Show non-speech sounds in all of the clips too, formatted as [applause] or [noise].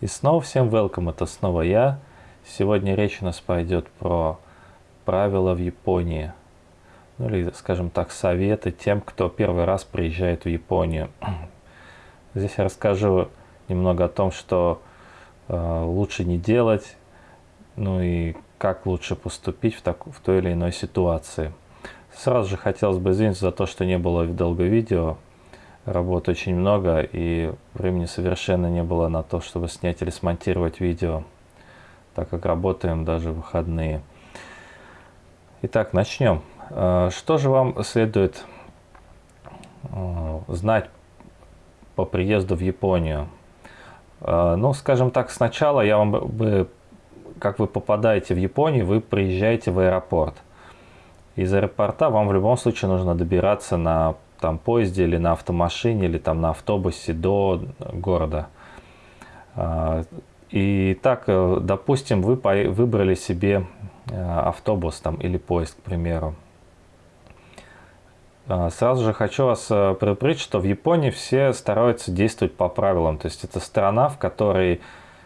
И снова всем welcome, это снова я. Сегодня речь у нас пойдет про правила в Японии. Ну или, скажем так, советы тем, кто первый раз приезжает в Японию. [clears throat] Здесь я расскажу немного о том, что э, лучше не делать, ну и как лучше поступить в, так, в той или иной ситуации. Сразу же хотелось бы извиниться за то, что не было долго видео работы очень много, и времени совершенно не было на то, чтобы снять или смонтировать видео, так как работаем даже в выходные. Итак, начнем. Э, что же вам следует э, знать по приезду в Японию? Э, ну, скажем так, сначала я вам бы, как вы попадаете в Японию, вы приезжаете в аэропорт. Из аэропорта вам в любом случае нужно добираться на там поезде или на автомашине или там на автобусе до города. А, и так, э, допустим, вы выбрали себе э, автобус там или поезд, к примеру. А, сразу же хочу вас э, предупредить, что в Японии все стараются действовать по правилам. То есть это страна, в которой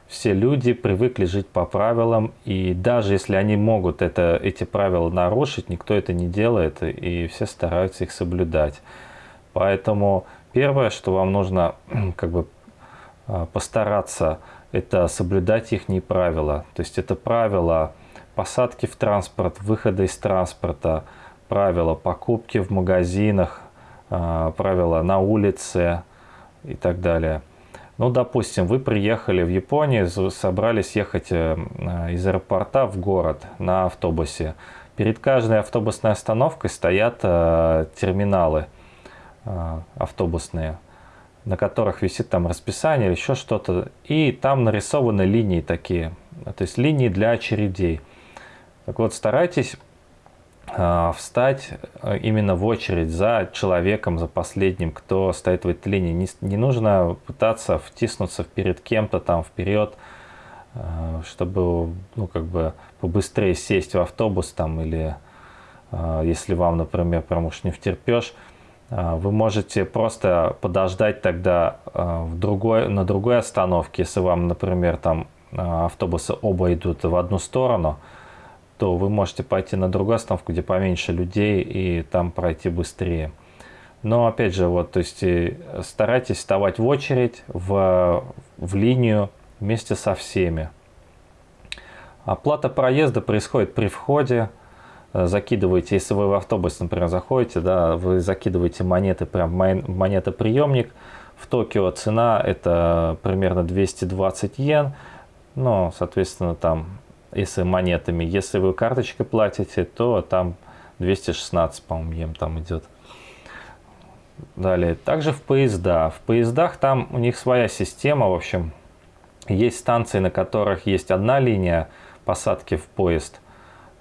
все люди привыкли жить по правилам, и даже если они могут это, эти правила нарушить, никто это не делает, и все стараются их соблюдать. Поэтому первое, что вам нужно [clears throat] как бы а, постараться, это соблюдать их правила. То есть это правила посадки в транспорт, выхода из транспорта, правила покупки в магазинах, а, правила на улице и так далее. Ну, допустим, вы приехали в Японию, собрались ехать э, из аэропорта в город на автобусе. Перед каждой автобусной остановкой стоят э, терминалы – автобусные, на которых висит там расписание или еще что-то. И там нарисованы линии такие, то есть линии для очередей. Так вот, старайтесь э, встать именно в очередь за человеком, за последним, кто стоит в этой линии. Не, нужно пытаться втиснуться перед кем-то там вперед, чтобы, ну, как бы побыстрее сесть в автобус там или если вам, например, прям уж не втерпешь, а, вы можете просто подождать тогда а, в другой, на другой остановке, если вам, например, там а, автобусы оба идут в одну сторону, то вы можете пойти на другую остановку, где поменьше людей, и там пройти быстрее. Но опять же, вот, то есть старайтесь вставать в очередь, в, в линию вместе со всеми. Оплата проезда происходит при входе. Э, закидываете, если вы в автобус, например, заходите, да, вы закидываете монеты прям в монетоприемник. В Токио цена это примерно 220 йен, но, соответственно, там, если монетами, если вы карточкой платите, то там 216, по-моему, йен там идет. Далее, также в поезда. В поездах там у них своя система, в общем, есть станции, на которых есть одна линия посадки в поезд –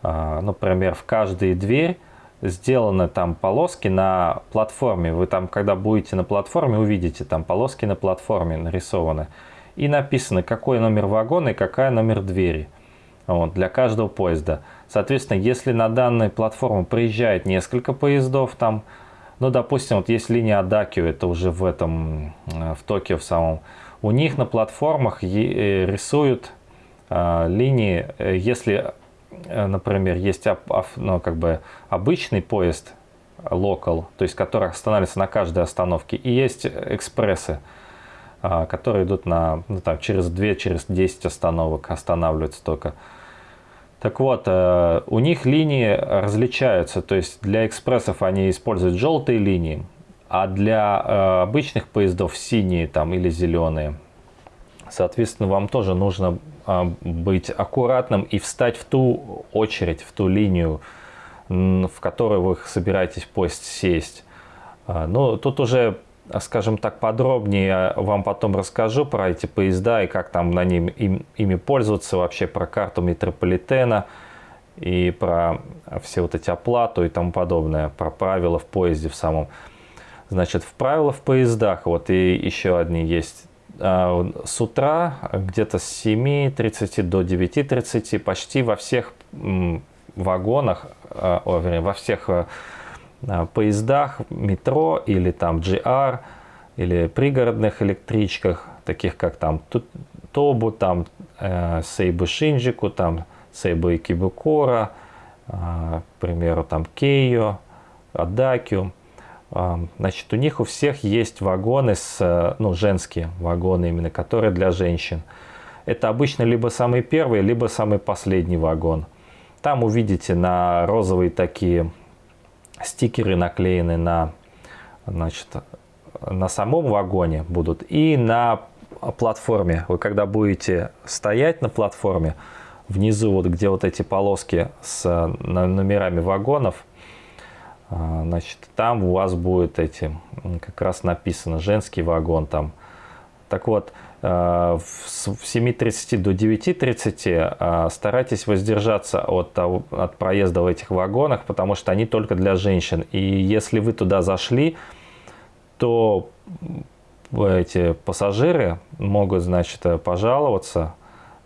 например, в каждой дверь сделаны там полоски на платформе. Вы там, когда будете на платформе, увидите там полоски на платформе нарисованы. И написано, какой номер вагона и какая номер двери вот, для каждого поезда. Соответственно, если на данной платформе приезжает несколько поездов, там, ну, допустим, вот есть линия Адакио, это уже в этом, э, в Токио в самом, у них на платформах э, рисуют э, линии, если Э, например, есть ну, как бы обычный поезд local, то есть который останавливается на каждой остановке, и есть экспрессы, а, которые идут на, ну, там, через 2, через 10 остановок, останавливаются только. Так вот, э, у них линии различаются, то есть для экспрессов они используют желтые линии, а для э, обычных поездов синие там, или зеленые. Соответственно, вам тоже нужно быть аккуратным и встать в ту очередь, в ту линию, в которую вы собираетесь поезд сесть. А, ну, тут уже, скажем так, подробнее вам потом расскажу про эти поезда и как там на ним, им, ими пользоваться, вообще про карту метрополитена и про все вот эти оплату и тому подобное, про правила в поезде в самом. Значит, в правилах в поездах, вот и еще одни есть а, с утра где-то с 7.30 до 9.30 почти во всех вагонах, а, вернее, во всех а, поездах метро или там GR или пригородных электричках, таких как там Тобу, там э, Сейбу Шинджику, там Сейбу Икибукора, к примеру, там Кейо, Адакю. Э, значит, у них у всех есть вагоны, с, э, ну, женские вагоны именно, которые для женщин. Это обычно либо самый первый, либо самый последний вагон. Там увидите на розовые такие стикеры наклеены на, значит, на самом вагоне будут и на платформе. Вы когда будете стоять на платформе, внизу вот где вот эти полоски с номерами вагонов, а, значит, там у вас будет эти, как раз написано, женский вагон там. Так вот, а, в 7.30 до 9.30 а, старайтесь воздержаться от, от проезда в этих вагонах, потому что они только для женщин. И если вы туда зашли, то эти пассажиры могут, значит, пожаловаться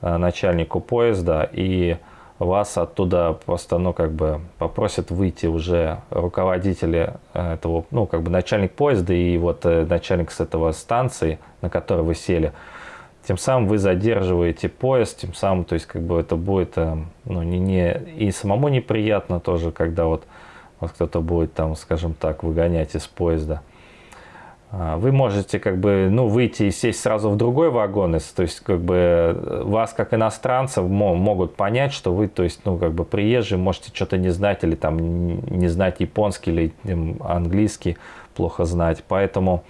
э, начальнику поезда и вас оттуда просто, ну, как бы попросят выйти уже руководители этого, ну, как бы начальник поезда и вот э, начальник с этого станции, на которой вы сели. Тем самым вы задерживаете поезд, тем самым, то есть, как бы это будет, э, ну, не, не, и самому неприятно тоже, когда вот, вот кто-то будет там, скажем так, выгонять из поезда. А, вы можете как бы ну, выйти и сесть сразу в другой вагон, то есть как бы э, вас как иностранцев могут понять, что вы то есть ну как бы приезжие, можете что-то не знать или там не знать японский или английский плохо знать, поэтому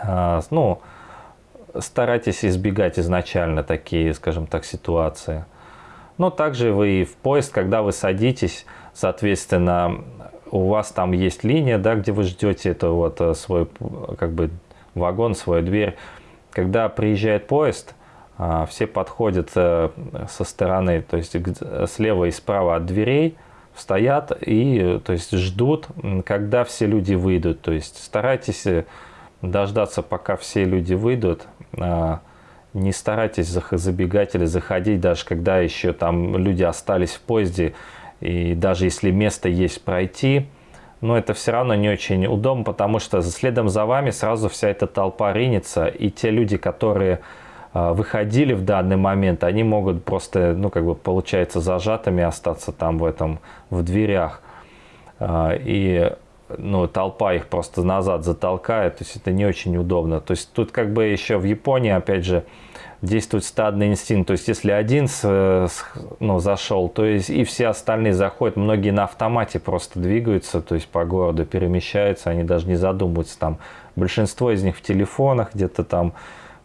а, ну старайтесь избегать изначально такие, скажем так, ситуации. Но также вы в поезд, когда вы садитесь, соответственно, у вас там есть линия, да, где вы ждете это вот э, свой как бы вагон, свою дверь. Когда приезжает поезд, а, все подходят э, со стороны, то есть слева и справа от дверей, стоят и то есть ждут, когда все люди выйдут. То есть старайтесь э, дождаться, пока все люди выйдут. А, не старайтесь забегать или заходить, даже когда еще там люди остались в поезде, и даже если место есть пройти, но это все равно не очень удобно, потому что следом за вами сразу вся эта толпа ринется, и те люди, которые а, выходили в данный момент, они могут просто, ну, как бы, получается, зажатыми остаться там в этом, в дверях. А, и, ну, толпа их просто назад затолкает, то есть это не очень удобно. То есть тут как бы еще в Японии, опять же, действует стадный инстинкт. То есть, если один с, ну, зашел, то есть и все остальные заходят. Многие на автомате просто двигаются, то есть по городу перемещаются, они даже не задумываются. Там большинство из них в телефонах, где-то там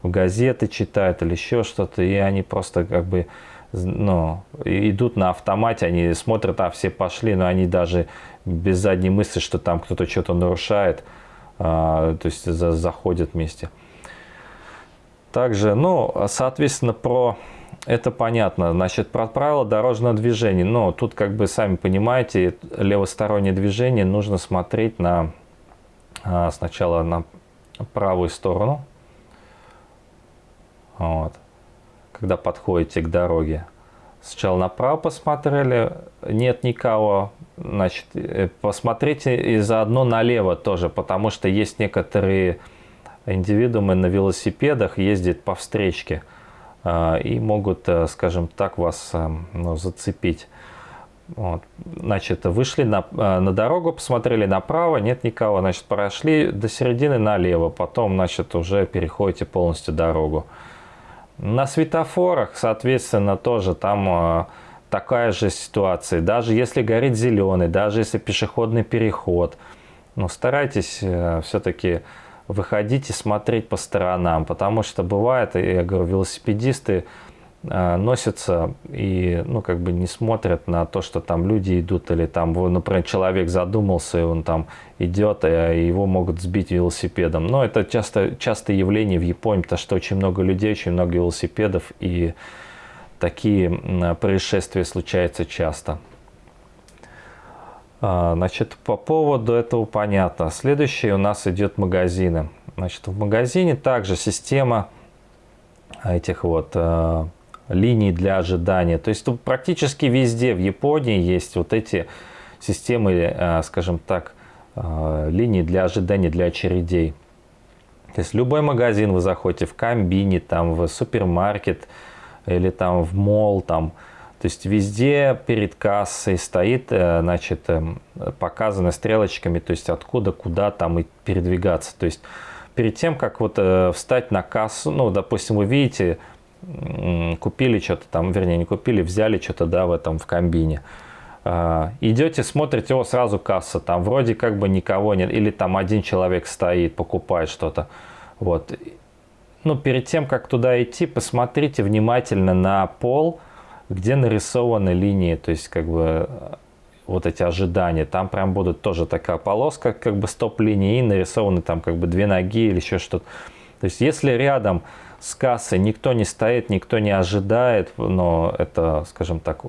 в газеты читают или еще что-то, и они просто как бы ну, идут на автомате, они смотрят, а все пошли, но они даже без задней мысли, что там кто-то что-то нарушает, а, то есть за, заходят вместе. Также, ну, соответственно, про это понятно. Значит, про правила дорожного движения. Но тут, как бы, сами понимаете, левостороннее движение нужно смотреть на а, сначала на правую сторону. Вот. Когда подходите к дороге. Сначала направо посмотрели, нет никого. Значит, э, посмотрите и заодно налево тоже, потому что есть некоторые индивидуумы на велосипедах ездят по встречке а, и могут, э, скажем так, вас э, ну, зацепить. Вот. Значит, вышли на, э, на дорогу, посмотрели направо, нет никого, значит, прошли до середины налево, потом, значит, уже переходите полностью дорогу. На светофорах, соответственно, тоже там такая же ситуация. Даже если горит зеленый, даже если пешеходный переход, ну, старайтесь все-таки выходить и смотреть по сторонам, потому что бывает, я говорю, велосипедисты э, носятся и, ну, как бы не смотрят на то, что там люди идут, или там, например, человек задумался, и он там идет, и его могут сбить велосипедом. Но это часто, часто явление в Японии, потому что очень много людей, очень много велосипедов, и такие происшествия случаются часто. А, значит, по поводу этого понятно. Следующий у нас идет магазины. Значит, в магазине также система этих вот э, линий для ожидания. То есть практически везде в Японии есть вот эти системы, э, скажем так, э, линий для ожидания, для очередей. То есть любой магазин вы заходите, в комбине, там, в супермаркет или там в мол, там, то есть везде перед кассой стоит, э, значит, эм, показано стрелочками, то есть откуда, куда там и передвигаться. То есть перед тем, как вот э, встать на кассу, ну, допустим, вы видите, купили что-то там, вернее, не купили, взяли что-то, да, в этом, в комбине. А, идете, смотрите, о, сразу касса, там вроде как бы никого нет, или там один человек стоит, покупает что-то. Вот. Ну, перед тем, как туда идти, посмотрите внимательно на пол, где нарисованы линии, то есть как бы вот эти ожидания. Там прям будут тоже такая полоска, как бы стоп-линии, и нарисованы там как бы две ноги или еще что-то. То есть если рядом с кассой никто не стоит, никто не ожидает, но это, скажем так,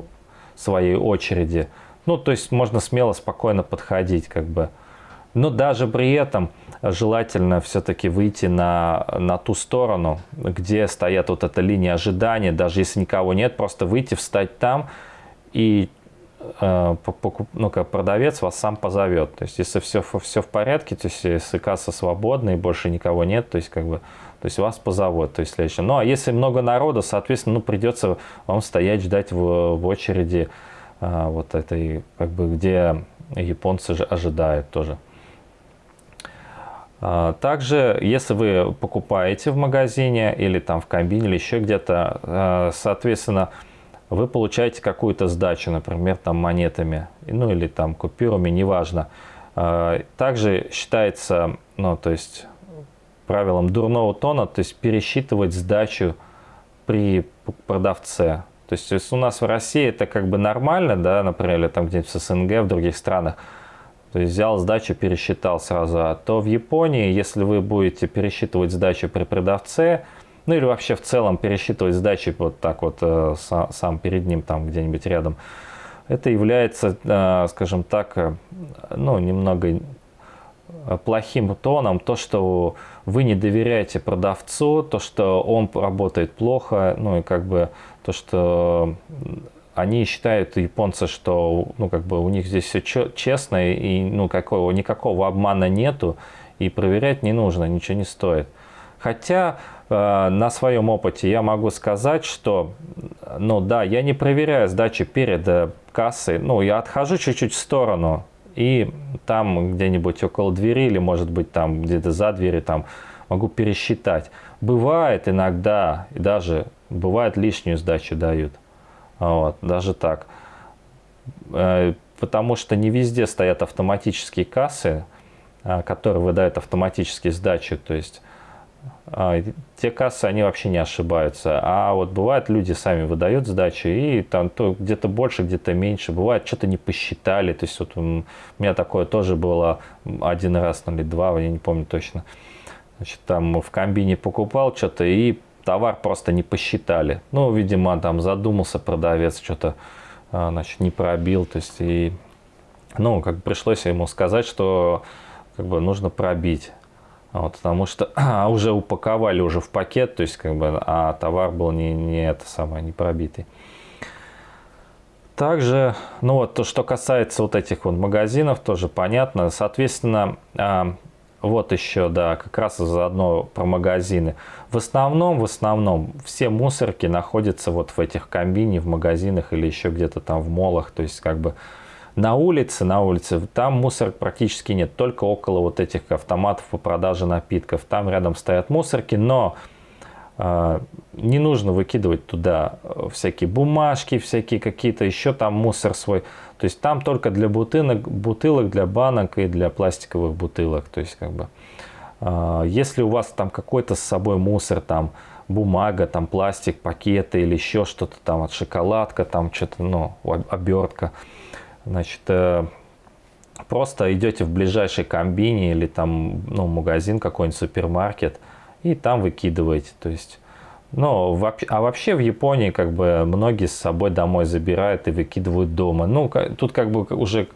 своей очереди, ну, то есть можно смело, спокойно подходить, как бы. Но даже при этом желательно все-таки выйти на, на ту сторону, где стоят вот эта линия ожидания, даже если никого нет, просто выйти, встать там и э, ну, как продавец вас сам позовет. То есть, если все, все в порядке, то есть, если касса свободна и больше никого нет, то есть, как бы, то есть вас позовут. То есть, следующее. Ну, а если много народа, соответственно, ну, придется вам стоять, ждать в, в очереди э, вот этой, как бы, где японцы же ожидают тоже. А, также, если вы покупаете в магазине или там в комбине или еще где-то, а, соответственно, вы получаете какую-то сдачу, например, там монетами, ну или там купюрами, неважно. А, также считается, ну то есть правилом дурного тона, то есть пересчитывать сдачу при продавце. То есть у нас в России это как бы нормально, да, например, или там где-нибудь в СНГ, в других странах, то есть взял сдачу, пересчитал сразу. А то в Японии, если вы будете пересчитывать сдачу при продавце, ну или вообще в целом пересчитывать сдачи вот так вот э, сам перед ним там где-нибудь рядом, это является, э, скажем так, э, ну немного плохим тоном, то, что вы не доверяете продавцу, то, что он работает плохо, ну и как бы то, что они считают, японцы, что ну, как бы у них здесь все честно, и ну, какого, никакого обмана нету, и проверять не нужно, ничего не стоит. Хотя э, на своем опыте я могу сказать, что, ну да, я не проверяю сдачи перед э, кассой, ну я отхожу чуть-чуть в сторону, и там где-нибудь около двери, или может быть там где-то за дверью, там могу пересчитать. Бывает иногда, и даже бывает лишнюю сдачу дают. Вот, даже так. Э, потому что не везде стоят автоматические кассы, э, которые выдают автоматические сдачи. То есть э, те кассы, они вообще не ошибаются. А вот бывает, люди сами выдают сдачи, и там то где-то больше, где-то меньше. Бывает, что-то не посчитали. То есть вот у меня такое тоже было один раз, ну, или два, я не помню точно. Значит, там в комбине покупал что-то и товар просто не посчитали. Ну, видимо, там задумался продавец, что-то а, значит, не пробил. То есть, и, ну, как пришлось ему сказать, что как бы нужно пробить. Вот, потому что [clears throat] а, уже упаковали уже в пакет, то есть как бы, а товар был не, не это самое, не пробитый. Также, ну вот, то, что касается вот этих вот магазинов, тоже понятно. Соответственно, а, вот еще, да, как раз заодно про магазины. В основном, в основном, все мусорки находятся вот в этих комбине, в магазинах или еще где-то там в молах. То есть, как бы на улице, на улице, там мусорок практически нет, только около вот этих автоматов по продаже напитков. Там рядом стоят мусорки, но не нужно выкидывать туда всякие бумажки, всякие какие-то еще там мусор свой. То есть там только для бутылок, бутылок, для банок и для пластиковых бутылок. То есть как бы, э, если у вас там какой-то с собой мусор, там бумага, там пластик, пакеты или еще что-то там от шоколадка, там что-то, ну, обертка, значит, э, просто идете в ближайший комбине или там, ну, магазин какой-нибудь, супермаркет, и там выкидываете. То есть ну, а вообще в Японии как бы многие с собой домой забирают и выкидывают дома. Ну, тут как бы уже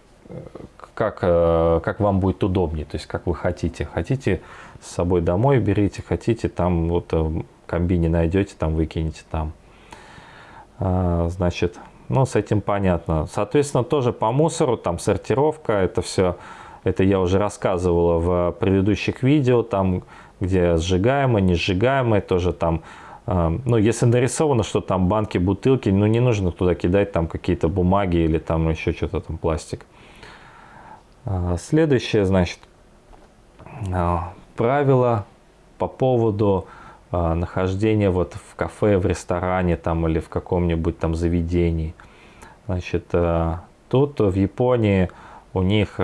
как, э, как вам будет удобнее, то есть как вы хотите. Хотите с собой домой берите, хотите там вот э, комбине найдете, там выкинете там. А, значит, ну с этим понятно. Соответственно, тоже по мусору, там сортировка, это все Это я уже рассказывал в предыдущих видео, там, где сжигаемое, не сжигаемое, тоже там ну, если нарисовано, что там банки, бутылки, ну, не нужно туда кидать там какие-то бумаги или там еще что-то там пластик. А, следующее, значит, а, правило по поводу а, нахождения вот в кафе, в ресторане там или в каком-нибудь там заведении. Значит, тут в Японии у них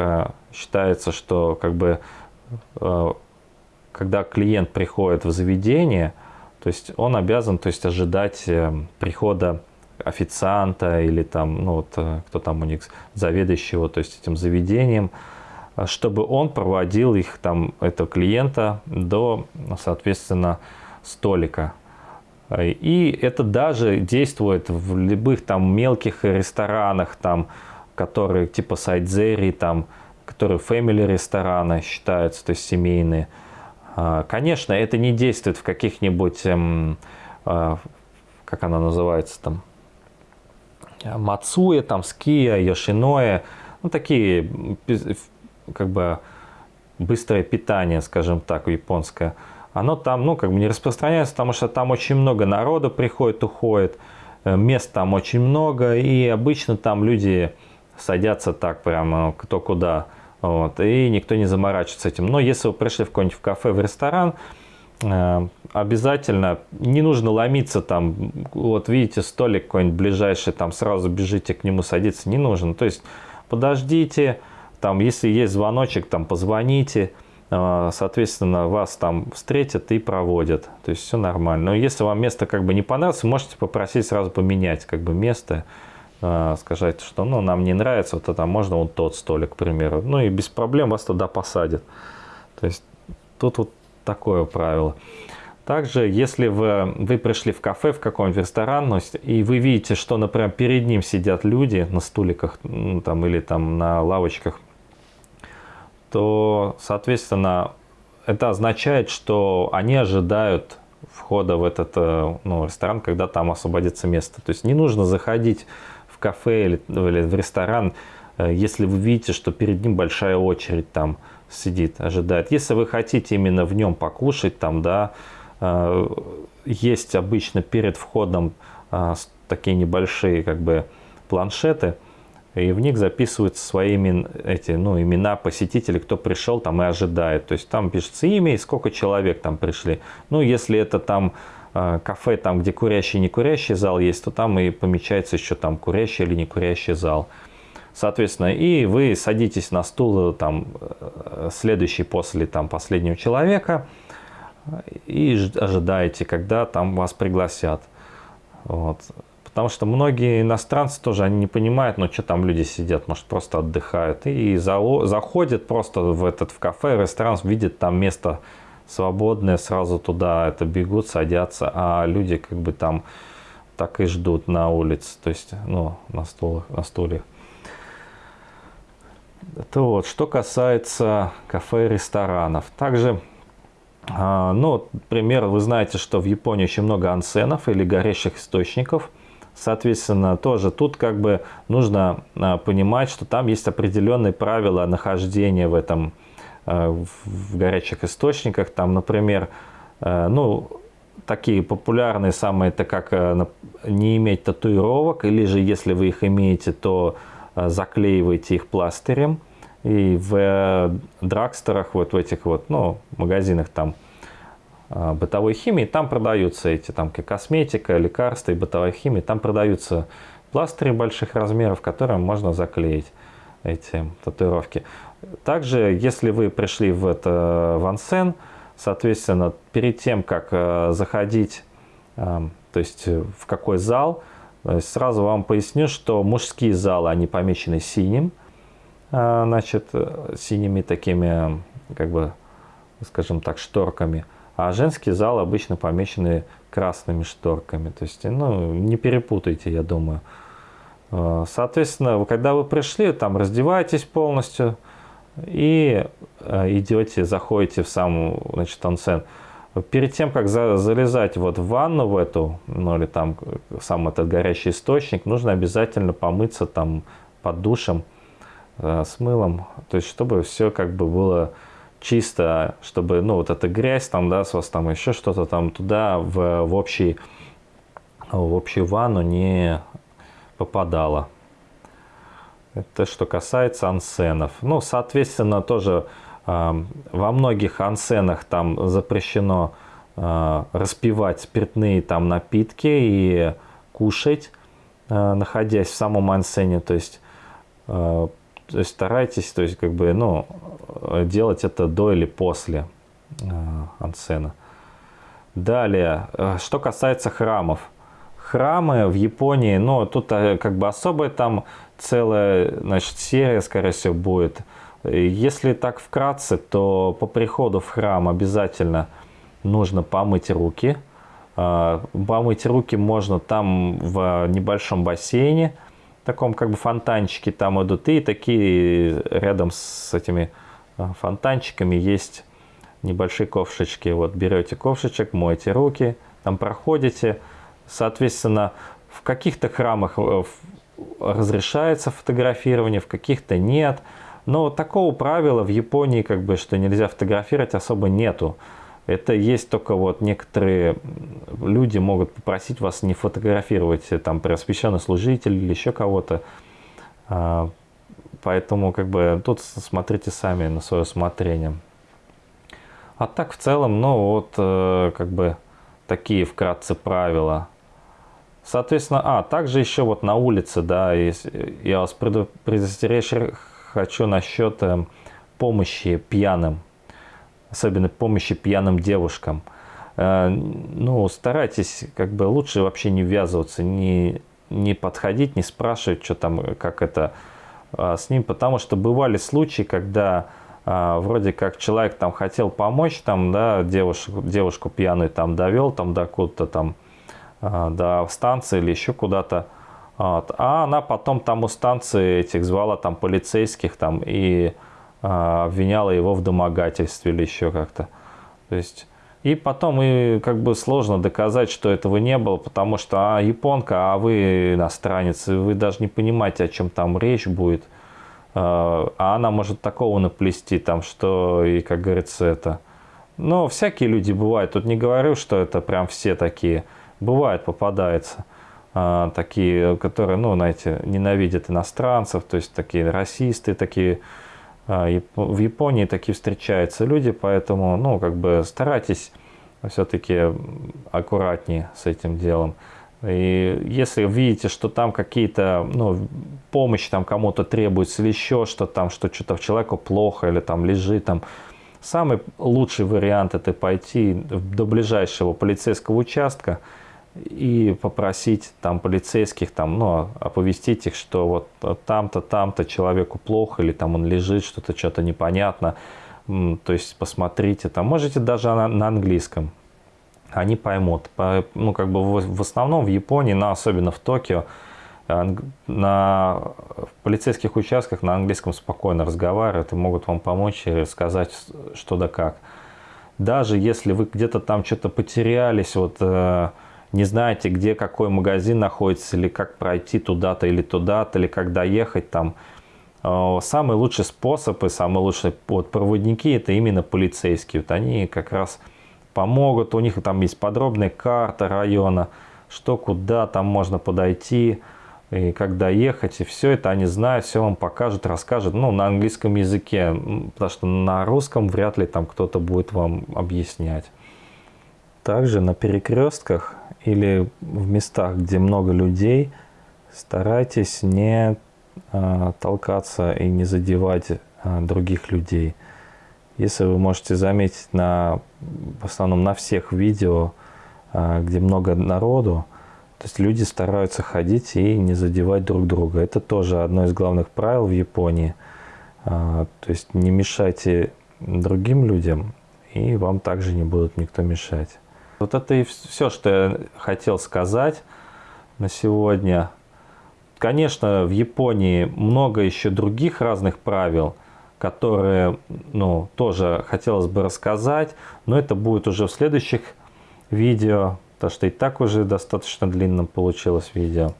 считается, что как бы когда клиент приходит в заведение, то есть он обязан то есть, ожидать э, прихода официанта или там, ну вот, э, кто там у них, заведующего, то есть этим заведением, э, чтобы он проводил их там, этого клиента до, соответственно, столика. И это даже действует в любых там мелких ресторанах, там, которые типа Сайдзери, там, которые family рестораны считаются, то есть семейные. А, конечно, это не действует в каких-нибудь, эм, а, как она называется там, Мацуя, там, Ския, Йошиноя, ну, такие, как бы, быстрое питание, скажем так, японское, оно там, ну, как бы не распространяется, потому что там очень много народу приходит, уходит, э, мест там очень много, и обычно там люди садятся так прямо кто куда, вот, и никто не заморачивается этим. Но если вы пришли в какой-нибудь кафе, в ресторан, э, обязательно не нужно ломиться там, вот видите столик какой-нибудь ближайший, там сразу бежите к нему садиться, не нужно. То есть подождите, там если есть звоночек, там позвоните, э, соответственно вас там встретят и проводят. То есть все нормально. Но если вам место как бы не понравилось, можете попросить сразу поменять как бы место. А, сказать, что ну, нам не нравится, вот это можно вот тот столик, к примеру. Ну и без проблем вас туда посадят. То есть тут вот такое правило. Также, если вы, вы пришли в кафе, в какой-нибудь ресторан, и вы видите, что, например, перед ним сидят люди на стуликах ну, там, или там на лавочках, то, соответственно, это означает, что они ожидают входа в этот э, ну, ресторан, когда там освободится место. То есть не нужно заходить в кафе или, или в ресторан, э, если вы видите, что перед ним большая очередь там сидит, ожидает. Если вы хотите именно в нем покушать, там, да, э, есть обычно перед входом э, такие небольшие как бы планшеты, и в них записываются свои эти, ну, имена посетителей, кто пришел там и ожидает. То есть там пишется имя и сколько человек там пришли. Ну, если это там кафе, там, где курящий не курящий зал есть, то там и помечается еще там курящий или не курящий зал. Соответственно, и вы садитесь на стул там, э, следующий после там, последнего человека и ожидаете, когда там вас пригласят. Вот. Потому что многие иностранцы тоже они не понимают, ну что там люди сидят, может просто отдыхают. И заходят просто в этот в кафе, ресторан, видят там место свободные, сразу туда это бегут, садятся, а люди как бы там так и ждут на улице, то есть, ну, на, стулах, на стульях. Это вот, что касается кафе и ресторанов. Также, а, ну, например, вы знаете, что в Японии очень много ансенов или горящих источников. Соответственно, тоже тут как бы нужно а, понимать, что там есть определенные правила нахождения в этом в горячих источниках. Там, например, э, ну, такие популярные самые, это как э, не иметь татуировок, или же если вы их имеете, то заклеивайте их пластырем. И в драгстерах, вот в этих вот, ну, магазинах там бытовой химии, там продаются эти, там косметика, лекарства и бытовая химия, там продаются пластыри больших размеров, которые можно заклеить эти татуировки. Также, если вы пришли в это вансен, соответственно, перед тем, как э, заходить, эм, то есть в какой зал, э, сразу вам поясню, что мужские залы, они помечены синим, э, значит, синими такими, как бы, скажем так, шторками, а женские залы обычно помечены красными шторками. То есть, ну, не перепутайте, я думаю. Соответственно, когда вы пришли, там раздеваетесь полностью, и э, идете, заходите в сам значит, онсен. Перед тем, как за, залезать вот в ванну в эту, ну или там сам этот горячий источник, нужно обязательно помыться там под душем э, с мылом, то есть чтобы все как бы было чисто, чтобы, ну, вот эта грязь там, да, с вас там еще что-то там туда в, в, общий, в общую ванну не попадало. Это что касается ансенов. Ну, соответственно, тоже э, во многих ансенах там запрещено э, распивать спиртные там напитки и кушать, э, находясь в самом ансене. То есть, э, то есть старайтесь, то есть как бы, ну, делать это до или после э, ансена. Далее, что касается храмов. Храмы в Японии, ну, тут э, как бы особая там целая, значит, серия, скорее всего, будет. Если так вкратце, то по приходу в храм обязательно нужно помыть руки. А, помыть руки можно там в небольшом бассейне, таком как бы фонтанчике там идут. И такие рядом с этими а, фонтанчиками есть небольшие ковшечки. Вот берете ковшечек, моете руки, там проходите. Соответственно, в каких-то храмах э, разрешается фотографирование, в каких-то нет. Но такого правила в Японии, как бы, что нельзя фотографировать, особо нету. Это есть только вот некоторые люди могут попросить вас не фотографировать там преосвященный служитель или еще кого-то. А, поэтому как бы тут смотрите сами на свое усмотрение. А так в целом, ну вот э, как бы такие вкратце правила. Соответственно, а, также еще вот на улице, да, я вас предостеречь хочу насчет э, помощи пьяным, особенно помощи пьяным девушкам. Э, ну, старайтесь, как бы лучше вообще не ввязываться, не, не подходить, не спрашивать, что там, как это а, с ним, потому что бывали случаи, когда а, вроде как человек там хотел помочь, там, да, девушку, девушку пьяную там довел, там до куда-то там, до станции или еще куда-то. Вот. А она потом там у станции этих звала там полицейских там и а, обвиняла его в домогательстве или еще как-то. То есть и потом и как бы сложно доказать, что этого не было, потому что а, японка, а вы иностранец, вы даже не понимаете, о чем там речь будет. А, а она может такого наплести, там, что и, как говорится, это... Но всякие люди бывают. Тут не говорю, что это прям все такие. Бывает, попадается. А, такие, которые, ну, знаете, ненавидят иностранцев, то есть такие расисты, такие а, в Японии такие встречаются люди, поэтому, ну, как бы старайтесь все-таки аккуратнее с этим делом. И если видите, что там какие-то, ну, помощь там кому-то требуется или еще что там, что что-то человеку плохо или там лежит там, самый лучший вариант это пойти до ближайшего полицейского участка, и попросить там полицейских, там, ну, оповестить их, что вот там-то, там-то человеку плохо, или там он лежит, что-то, что-то непонятно. То есть посмотрите, там можете даже на, на английском, они поймут. По, ну, как бы в, в основном в Японии, но особенно в Токио, на полицейских участках на английском спокойно разговаривают и могут вам помочь и рассказать, что да как. Даже если вы где-то там что-то потерялись, вот э, не знаете, где какой магазин находится, или как пройти туда-то или туда-то, или как доехать там, э, самый лучший способ и самые лучшие вот, проводники это именно полицейские. Вот они как раз помогут, у них там есть подробная карта района, что куда там можно подойти, и как доехать, и все это они знают, все вам покажут, расскажут, ну, на английском языке, потому что на русском вряд ли там кто-то будет вам объяснять. Также на перекрестках или в местах, где много людей, старайтесь не э, толкаться и не задевать э, других людей. Если вы можете заметить на, в основном на всех видео, э, где много народу, то есть люди стараются ходить и не задевать друг друга. Это тоже одно из главных правил в Японии. То есть не мешайте другим людям, и вам также не будут никто мешать. Вот это и все, что я хотел сказать на сегодня. Конечно, в Японии много еще других разных правил, которые, ну, тоже хотелось бы рассказать, но это будет уже в следующих видео, потому что и так уже достаточно длинным получилось видео.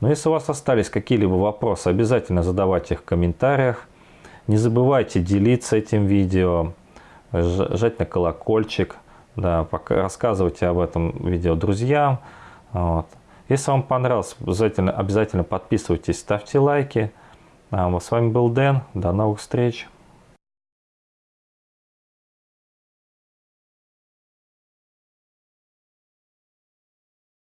Но если у вас остались какие-либо вопросы, обязательно задавайте их в комментариях. Не забывайте делиться этим видео, жать на колокольчик, да, пока, рассказывайте об этом видео друзьям. Вот. Если вам понравилось, обязательно, обязательно подписывайтесь, ставьте лайки. А, с вами был Дэн. До новых встреч.